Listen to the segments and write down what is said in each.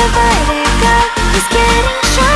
The vertigo is getting sharp.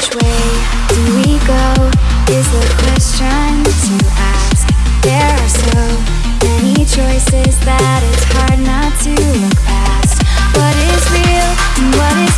Which way do we go is the question to ask. There are so many choices that it's hard not to look past. What is real and what is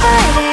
dark.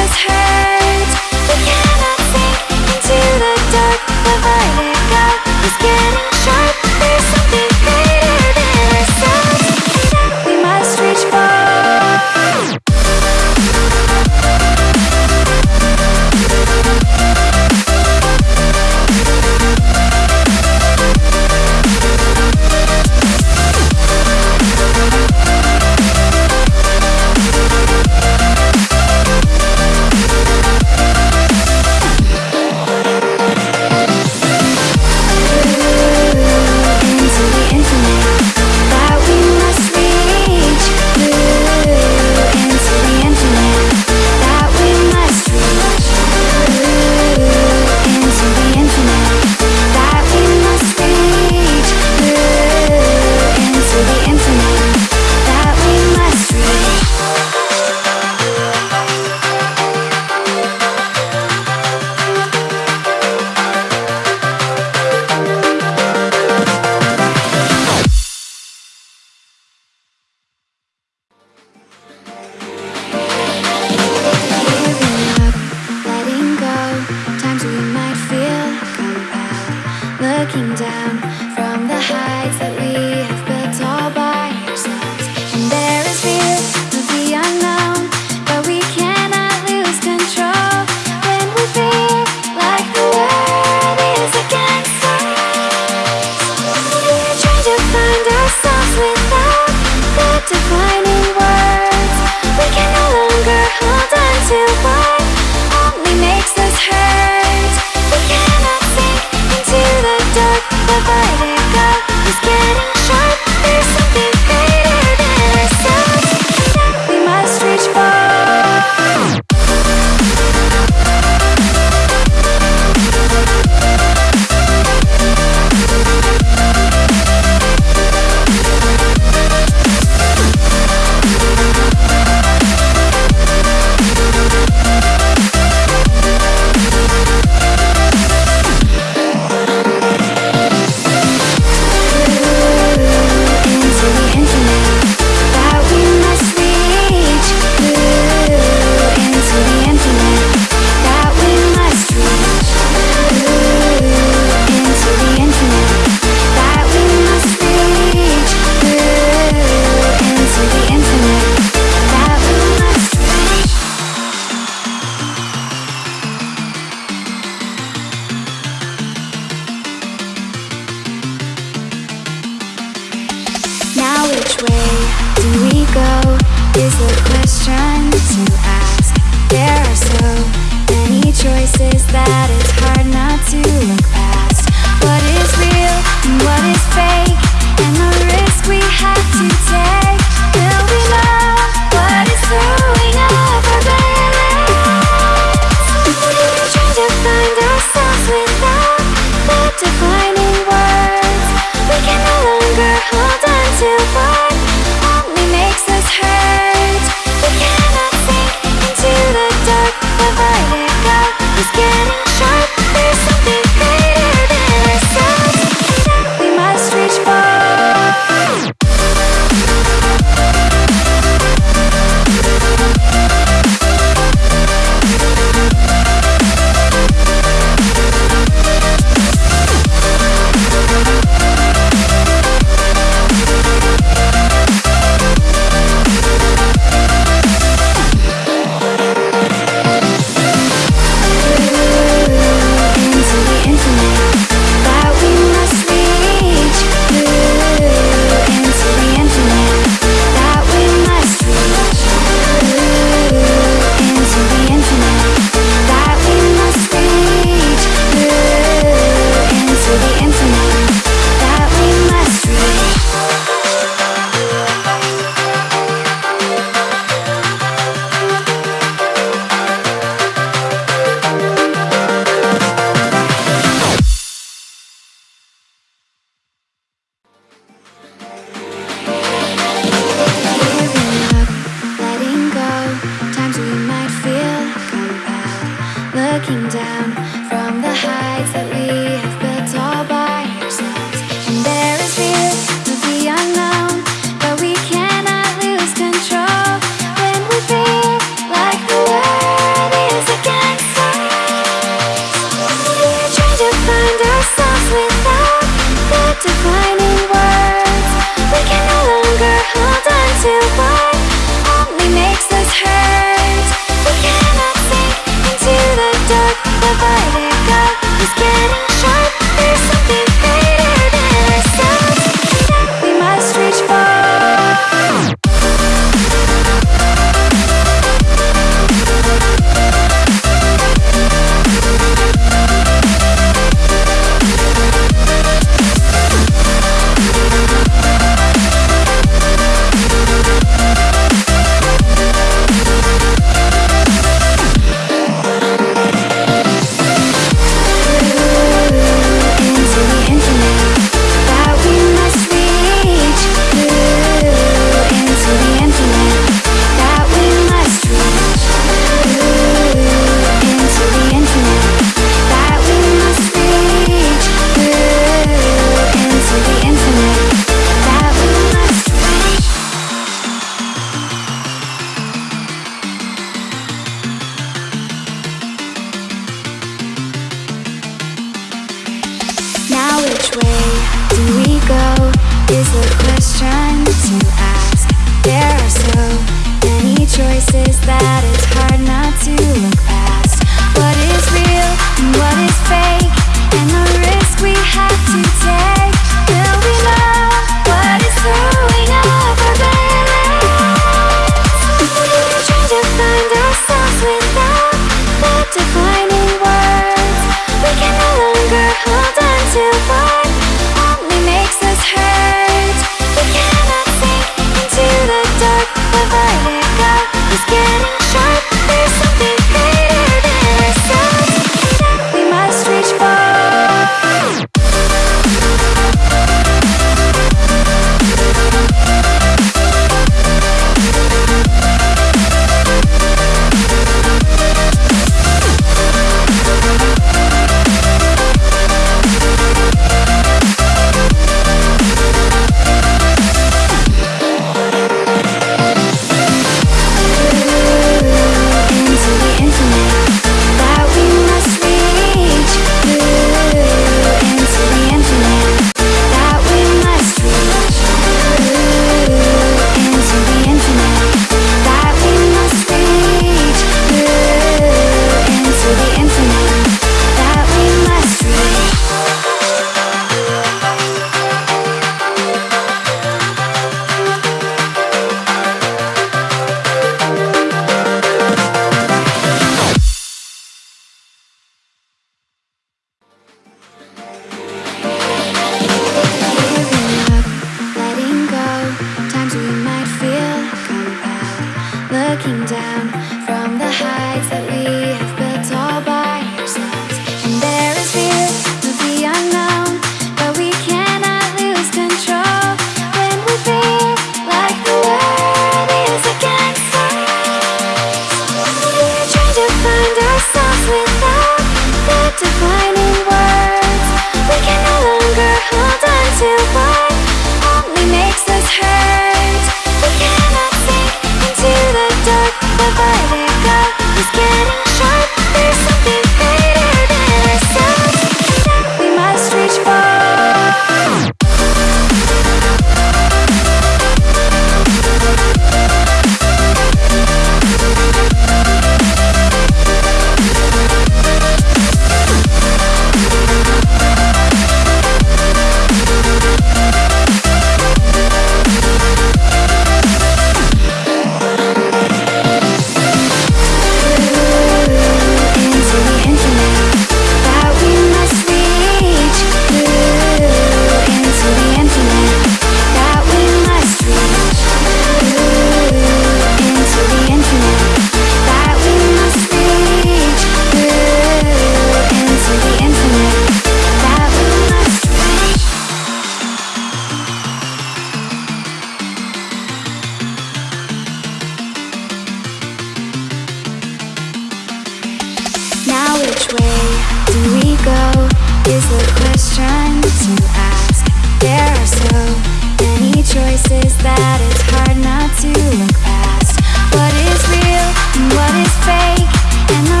And what is fake,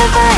never